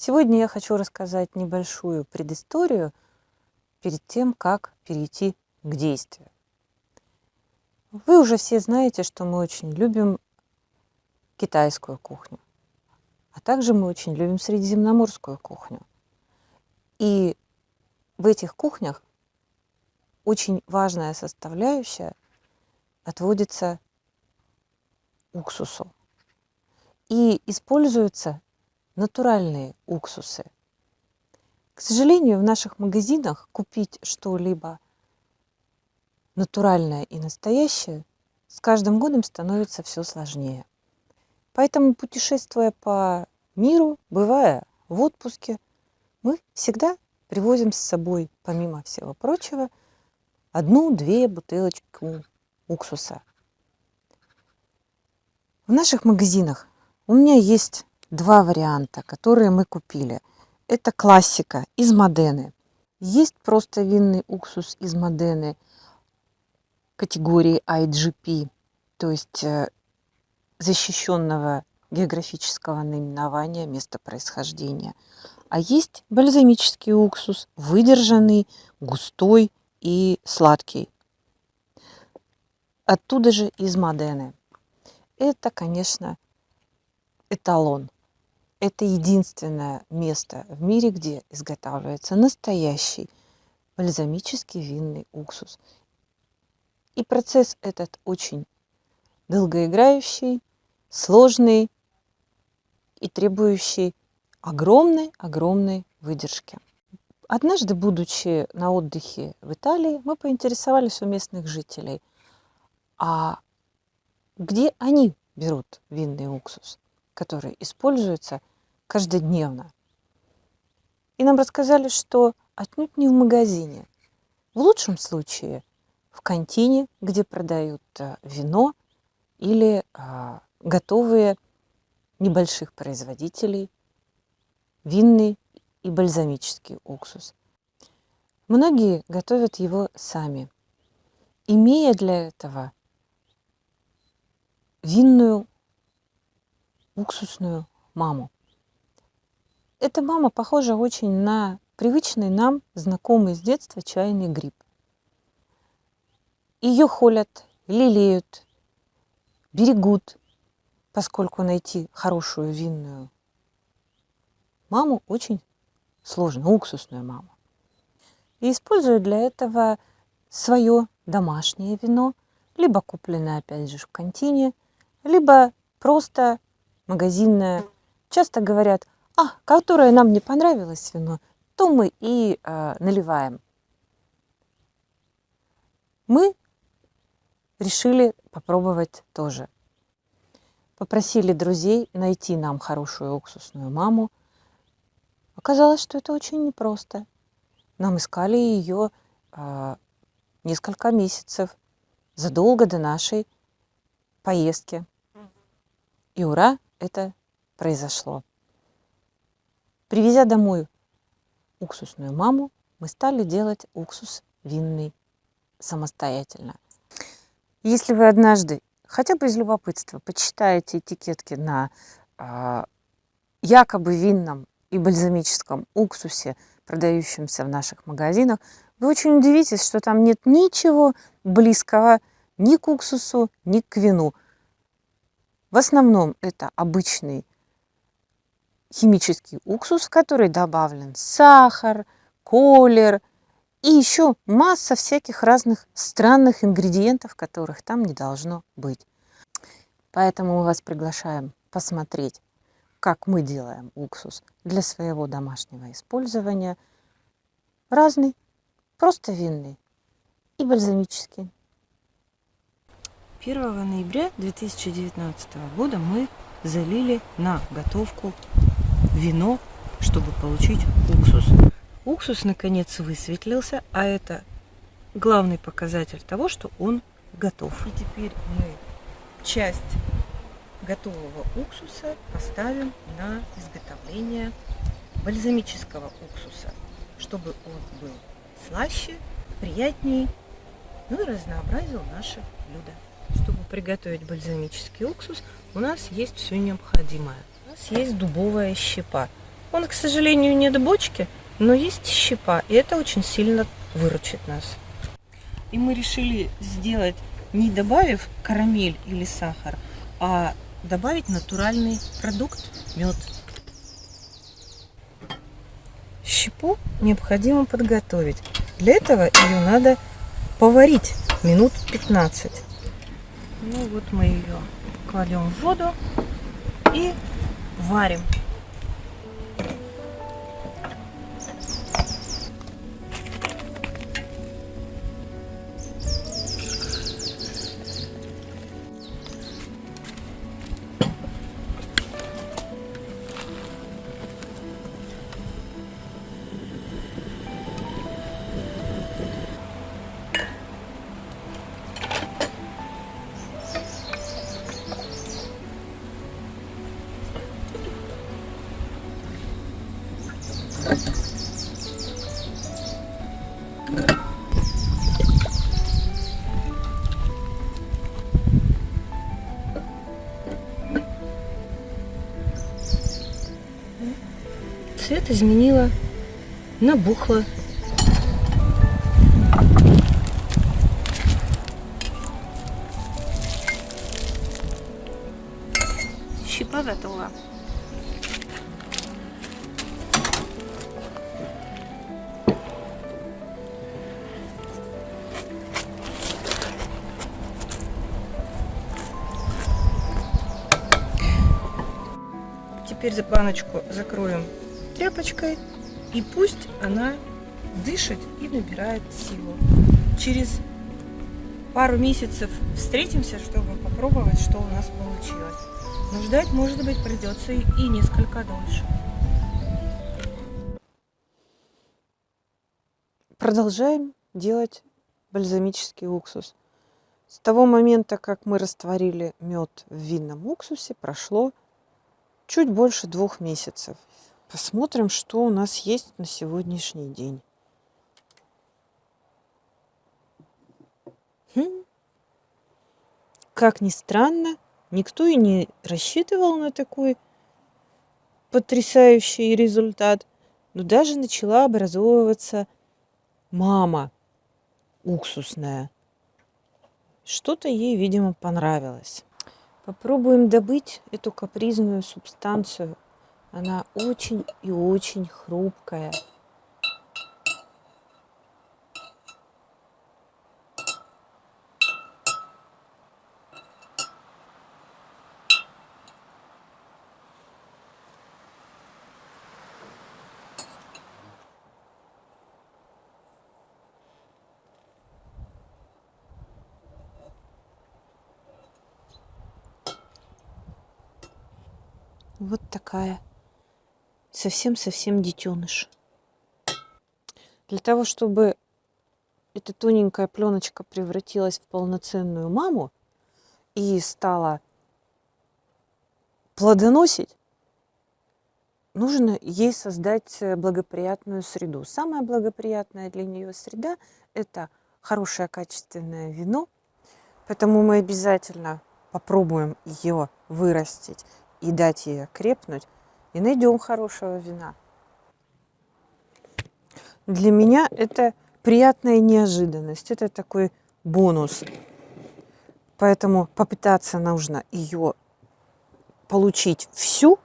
Сегодня я хочу рассказать небольшую предысторию перед тем, как перейти к действию. Вы уже все знаете, что мы очень любим китайскую кухню, а также мы очень любим средиземноморскую кухню. И в этих кухнях очень важная составляющая отводится уксусу. И используются натуральные уксусы. К сожалению, в наших магазинах купить что-либо натуральное и настоящее с каждым годом становится все сложнее. Поэтому, путешествуя по миру, бывая в отпуске, мы всегда привозим с собой, помимо всего прочего, одну-две бутылочки уксуса. В наших магазинах у меня есть два варианта, которые мы купили. Это классика из Модены. Есть просто винный уксус из Модены категории IGP, то есть э, защищенного географического наименования места происхождения. А есть бальзамический уксус, выдержанный, густой и сладкий. Оттуда же из Модены. Это, конечно, эталон. Это единственное место в мире, где изготавливается настоящий бальзамический винный уксус. И процесс этот очень долгоиграющий, сложный и требующий огромной-огромной выдержки. Однажды, будучи на отдыхе в Италии, мы поинтересовались у местных жителей, а где они берут винный уксус, который используется каждодневно. И нам рассказали, что отнюдь не в магазине. В лучшем случае в кантине, где продают э, вино или а, готовые небольших производителей винный и бальзамический уксус. Многие готовят его сами, имея для этого винную уксусную маму. Эта мама похожа очень на привычный нам, знакомый с детства чайный гриб. Ее холят, лелеют, берегут, поскольку найти хорошую винную маму очень сложно, уксусную маму. И используют для этого свое домашнее вино, либо купленное, опять же, в контине, либо просто магазинное. Часто говорят, а, которое нам не понравилось вино, то мы и э, наливаем. Мы решили попробовать тоже. Попросили друзей найти нам хорошую уксусную маму. Оказалось, что это очень непросто. Нам искали ее э, несколько месяцев, задолго до нашей поездки. И ура, это произошло. Привезя домой уксусную маму, мы стали делать уксус винный самостоятельно. Если вы однажды, хотя бы из любопытства, почитаете этикетки на э, якобы винном и бальзамическом уксусе, продающемся в наших магазинах, вы очень удивитесь, что там нет ничего близкого ни к уксусу, ни к вину. В основном это обычный химический уксус, в который добавлен сахар, колер и еще масса всяких разных странных ингредиентов, которых там не должно быть. Поэтому мы вас приглашаем посмотреть, как мы делаем уксус для своего домашнего использования. Разный, просто винный и бальзамический. 1 ноября 2019 года мы залили на готовку вино, чтобы получить уксус. Уксус наконец высветлился, а это главный показатель того, что он готов. И теперь мы часть готового уксуса поставим на изготовление бальзамического уксуса, чтобы он был слаще, приятнее, ну и разнообразил наше блюдо. Чтобы приготовить бальзамический уксус, у нас есть все необходимое. Нас есть дубовая щепа. Он, к сожалению, не до бочки, но есть щепа, и это очень сильно выручит нас. И мы решили сделать, не добавив карамель или сахар, а добавить натуральный продукт, мед. Щепу необходимо подготовить. Для этого ее надо поварить минут 15. Ну вот мы ее кладем в воду и варим. Цвет изменила, набухла. Щепа готова. Теперь за баночку закроем тряпочкой и пусть она дышит и набирает силу. Через пару месяцев встретимся, чтобы попробовать, что у нас получилось. Но ждать, может быть, придется и несколько дольше. Продолжаем делать бальзамический уксус. С того момента, как мы растворили мед в винном уксусе, прошло чуть больше двух месяцев. Посмотрим, что у нас есть на сегодняшний день. Хм. Как ни странно, никто и не рассчитывал на такой потрясающий результат. Но даже начала образовываться мама уксусная. Что-то ей, видимо, понравилось. Попробуем добыть эту капризную субстанцию. Она очень и очень хрупкая. Вот такая. Совсем-совсем детеныш. Для того, чтобы эта тоненькая пленочка превратилась в полноценную маму и стала плодоносить, нужно ей создать благоприятную среду. Самая благоприятная для нее среда – это хорошее качественное вино, поэтому мы обязательно попробуем ее вырастить и дать ей крепнуть, и найдем хорошего вина. Для меня это приятная неожиданность, это такой бонус. Поэтому попытаться нужно ее получить всю.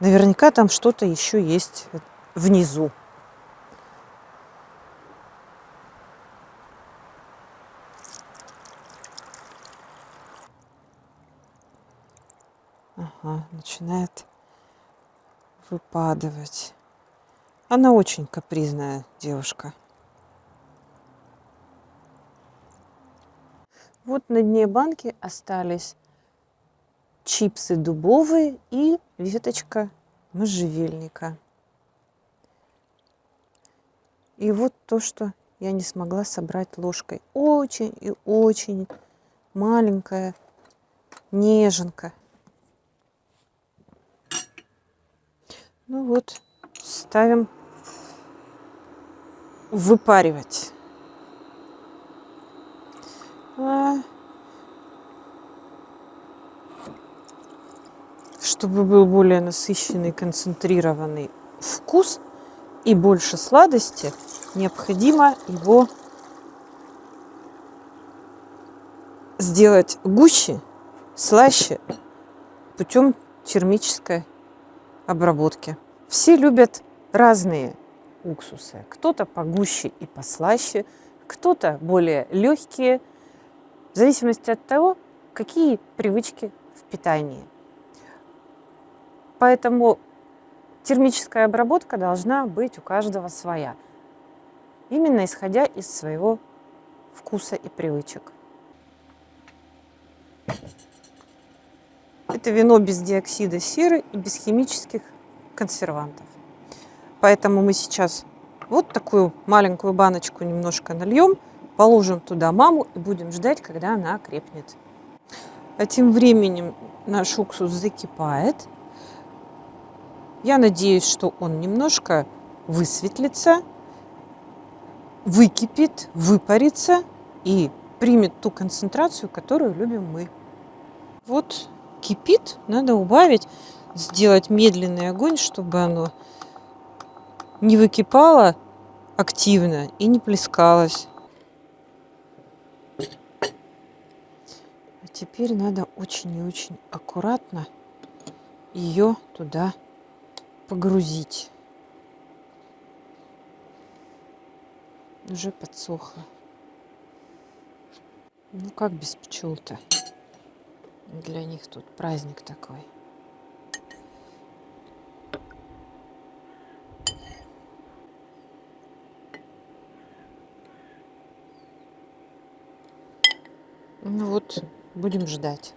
Наверняка там что-то еще есть внизу. Ага, начинает выпадывать. Она очень капризная девушка. Вот на дне банки остались чипсы дубовые и веточка можжевельника. И вот то, что я не смогла собрать ложкой. Очень и очень маленькая неженка. Ну вот, ставим выпаривать. А... чтобы был более насыщенный, концентрированный вкус и больше сладости, необходимо его сделать гуще, слаще путем термической обработки. Все любят разные уксусы. Кто-то погуще и послаще, кто-то более легкие, в зависимости от того, какие привычки в питании. Поэтому термическая обработка должна быть у каждого своя, именно исходя из своего вкуса и привычек. Это вино без диоксида серы и без химических консервантов. Поэтому мы сейчас вот такую маленькую баночку немножко нальем, положим туда маму и будем ждать, когда она окрепнет. А тем временем наш уксус закипает. Я надеюсь, что он немножко высветлится, выкипит, выпарится и примет ту концентрацию, которую любим мы. Вот кипит, надо убавить, сделать медленный огонь, чтобы оно не выкипало активно и не плескалось. А теперь надо очень и очень аккуратно ее туда погрузить. Уже подсохло. Ну как без пчел-то? Для них тут праздник такой. Ну вот, будем ждать.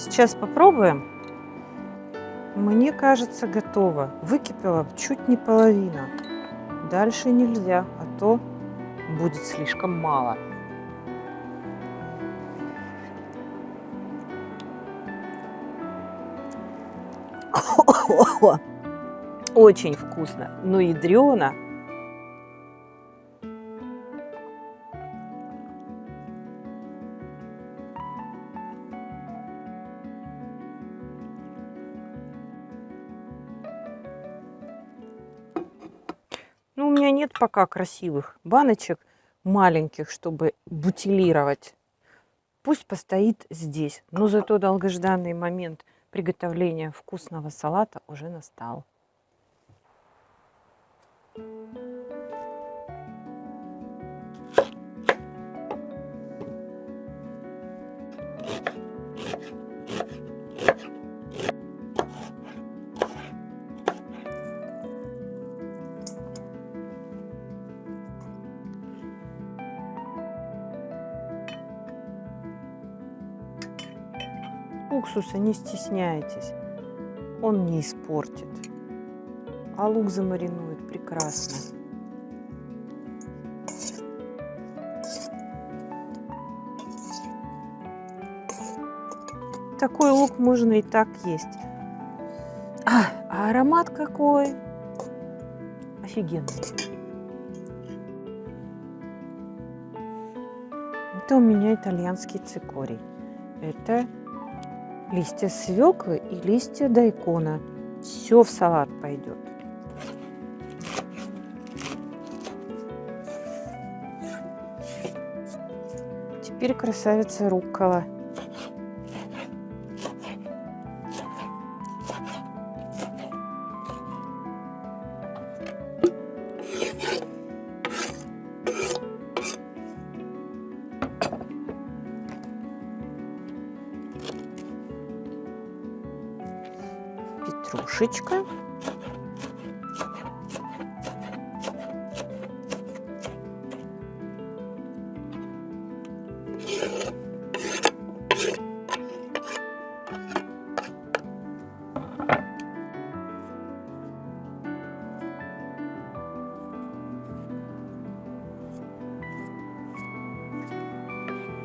Сейчас попробуем. Мне кажется, готово. Выкипела чуть не половина. Дальше нельзя, а то будет слишком мало. Очень вкусно, но ядрено. Ну, у меня нет пока красивых баночек маленьких, чтобы бутилировать. Пусть постоит здесь, но зато долгожданный момент приготовления вкусного салата уже настал. Уксуса не стесняйтесь, он не испортит, а лук замаринует прекрасно. Такой лук можно и так есть. А, а аромат какой! Офигенный. Это у меня итальянский цикорий. Это листья свеклы и листья дайкона. Все в салат пойдет. Теперь красавица руккола. Петрушечка.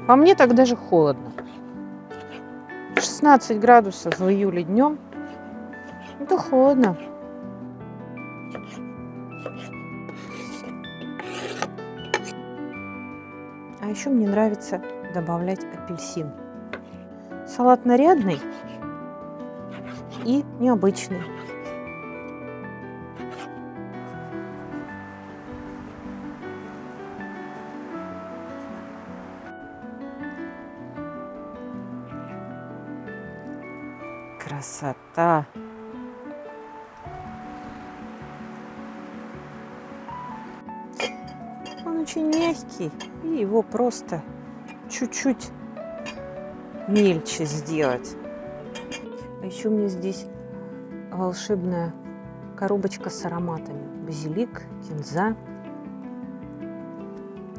А мне так даже холодно. 16 градусов в июле днем это холодно. А еще мне нравится добавлять апельсин. Салат нарядный и необычный. Красота! Очень мягкий, и его просто чуть-чуть мельче сделать. А еще у меня здесь волшебная коробочка с ароматами. Базилик, кинза.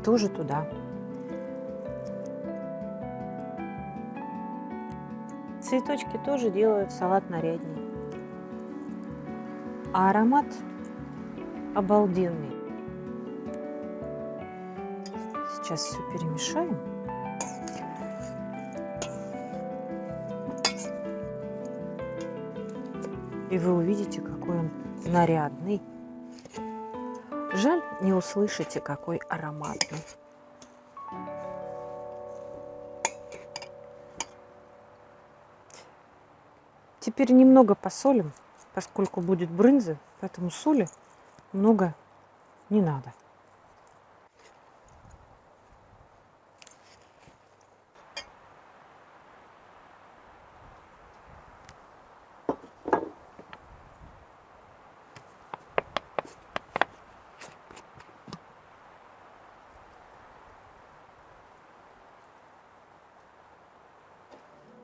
Тоже туда. Цветочки тоже делают салат нарядней. А аромат обалденный. Сейчас все перемешаем. И вы увидите, какой он нарядный. Жаль, не услышите, какой ароматный. Теперь немного посолим, поскольку будет брынза, поэтому соли много не надо.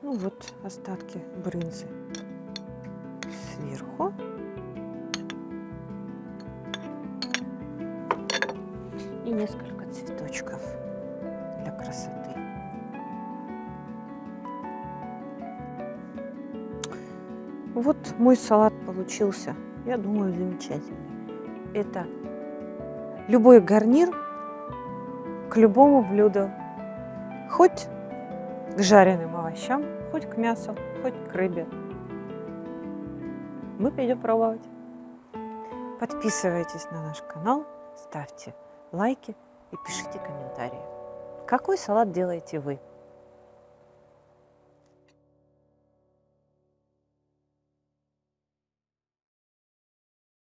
Ну вот остатки брынзы сверху. И несколько цветочков для красоты. Вот мой салат получился. Я думаю, замечательный. Это любой гарнир к любому блюду. Хоть к жареным овощам, хоть к мясу, хоть к рыбе. Мы пойдем пробовать. Подписывайтесь на наш канал, ставьте лайки и пишите комментарии. Какой салат делаете вы?